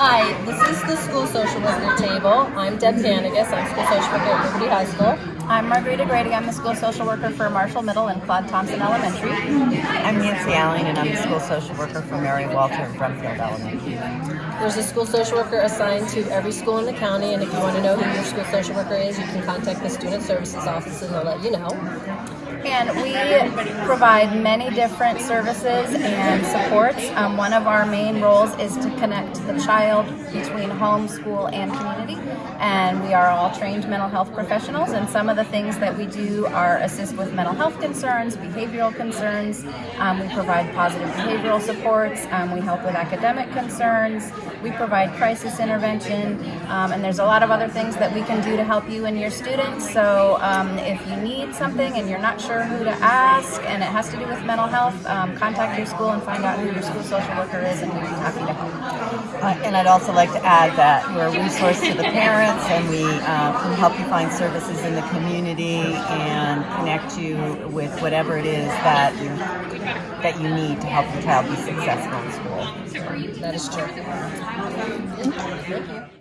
Hi, this is the school social worker table. I'm Deb Vanagas. I'm school social worker at Liberty High School. I'm Margarita Grady. I'm the school social worker for Marshall Middle and Claude Thompson Elementary. I'm Nancy Allen, and I'm the school social worker for Mary Walter at Brumfield Elementary. There's a school social worker assigned to every school in the county, and if you want to know who your school social worker is, you can contact the Student Services Office and they'll let you know. And we provide many different services and supports. Um, one of our main roles is to connect the child between home, school, and community. And we are all trained mental health professionals, and some of the things that we do are assist with mental health concerns, behavioral concerns. Um, we provide positive behavioral supports. Um, we help with academic concerns. We provide crisis intervention, um, and there's a lot of other things that we can do to help you and your students. So um, if you need something and you're not sure who to ask, and it has to do with mental health, um, contact your school and find out who your school social worker is, and we'd be happy to help. Uh, and I'd also like to add that we're a resource to the parents, and we uh, can help you find services in the community and connect you with whatever it is that you, that you need to help your child be successful in school. That is true. Thank you.